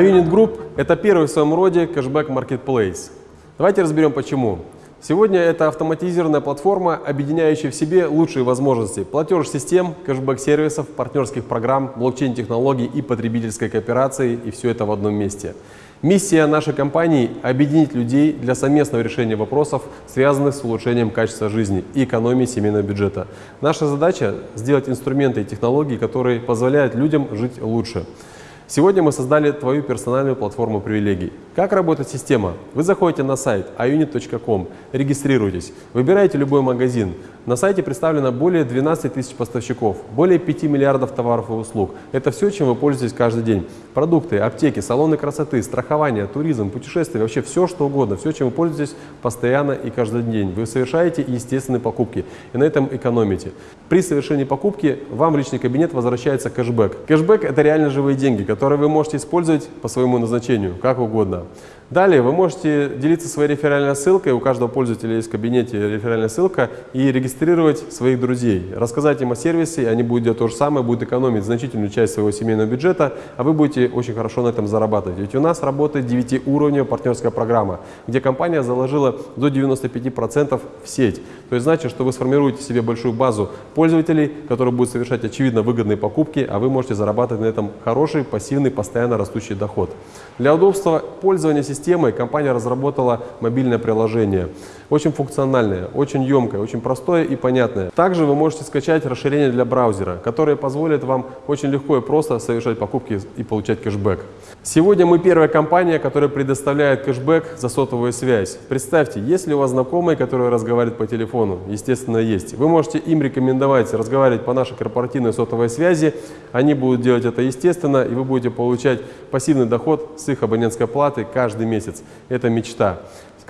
Unit Group – это первый в своем роде кэшбэк Marketplace. Давайте разберем почему. Сегодня это автоматизированная платформа, объединяющая в себе лучшие возможности платеж-систем, кэшбэк-сервисов, партнерских программ, блокчейн-технологий и потребительской кооперации, и все это в одном месте. Миссия нашей компании – объединить людей для совместного решения вопросов, связанных с улучшением качества жизни и экономией семейного бюджета. Наша задача – сделать инструменты и технологии, которые позволяют людям жить лучше. Сегодня мы создали твою персональную платформу привилегий. Как работает система? Вы заходите на сайт iunit.com, регистрируйтесь, выбираете любой магазин. На сайте представлено более 12 тысяч поставщиков, более 5 миллиардов товаров и услуг. Это все, чем вы пользуетесь каждый день. Продукты, аптеки, салоны красоты, страхование, туризм, путешествия, вообще все, что угодно. Все, чем вы пользуетесь постоянно и каждый день. Вы совершаете естественные покупки и на этом экономите. При совершении покупки вам в личный кабинет возвращается кэшбэк. Кэшбэк – это реально живые деньги, которые вы можете использовать по своему назначению, как угодно. Далее вы можете делиться своей реферальной ссылкой, у каждого пользователя есть в кабинете реферальная ссылка, и регистрировать своих друзей, рассказать им о сервисе, они будут делать то же самое, будут экономить значительную часть своего семейного бюджета, а вы будете очень хорошо на этом зарабатывать. Ведь у нас работает 9-уровневая партнерская программа, где компания заложила до 95% в сеть. То есть значит, что вы сформируете себе большую базу пользователей, которые будут совершать очевидно выгодные покупки, а вы можете зарабатывать на этом хороший, пассивный, постоянно растущий доход. Для удобства пользования системой компания разработала мобильное приложение. Очень функциональное, очень емкое, очень простое и понятное. Также вы можете скачать расширение для браузера, которое позволит вам очень легко и просто совершать покупки и получать кэшбэк. Сегодня мы первая компания, которая предоставляет кэшбэк за сотовую связь. Представьте, есть ли у вас знакомые, которые разговаривают по телефону? Естественно, есть. Вы можете им рекомендовать разговаривать по нашей корпоративной сотовой связи. Они будут делать это естественно, и вы будете получать пассивный доход с их абонентской платы каждый месяц. Это мечта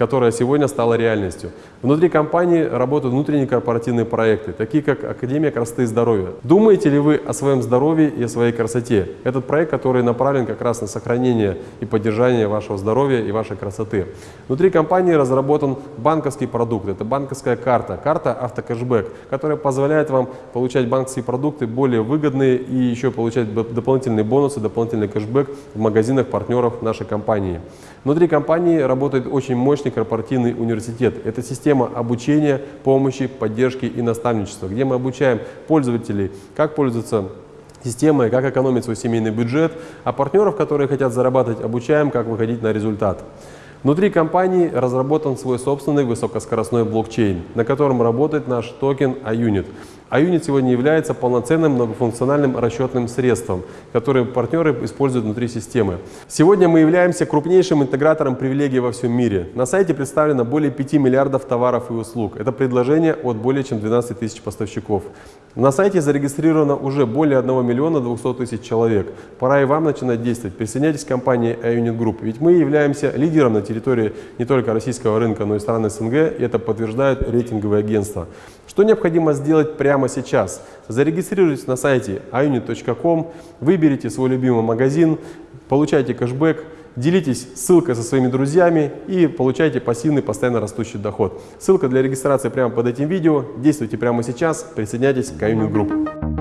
которая сегодня стала реальностью. Внутри компании работают внутренние корпоративные проекты, такие как Академия красоты и здоровья. Думаете ли вы о своем здоровье и о своей красоте? Этот проект, который направлен как раз на сохранение и поддержание вашего здоровья и вашей красоты. Внутри компании разработан банковский продукт, это банковская карта, карта автокэшбэк, которая позволяет вам получать банковские продукты более выгодные и еще получать дополнительные бонусы, дополнительный кэшбэк в магазинах партнеров нашей компании. Внутри компании работает очень мощный корпоративный университет. Это система обучения, помощи, поддержки и наставничества, где мы обучаем пользователей, как пользоваться системой, как экономить свой семейный бюджет, а партнеров, которые хотят зарабатывать, обучаем, как выходить на результат. Внутри компании разработан свой собственный высокоскоростной блокчейн, на котором работает наш токен iUnit. iUnit сегодня является полноценным многофункциональным расчетным средством, которое партнеры используют внутри системы. Сегодня мы являемся крупнейшим интегратором привилегий во всем мире. На сайте представлено более 5 миллиардов товаров и услуг. Это предложение от более чем 12 тысяч поставщиков. На сайте зарегистрировано уже более 1 миллиона 200 тысяч человек. Пора и вам начинать действовать. Присоединяйтесь к компании iUnit Group, ведь мы являемся лидером на территории не только российского рынка, но и стран СНГ, и это подтверждают рейтинговые агентства. Что необходимо сделать прямо сейчас? Зарегистрируйтесь на сайте iunit.com, выберите свой любимый магазин, получайте кэшбэк, делитесь ссылкой со своими друзьями и получайте пассивный постоянно растущий доход. Ссылка для регистрации прямо под этим видео. Действуйте прямо сейчас, присоединяйтесь к iUnit Group.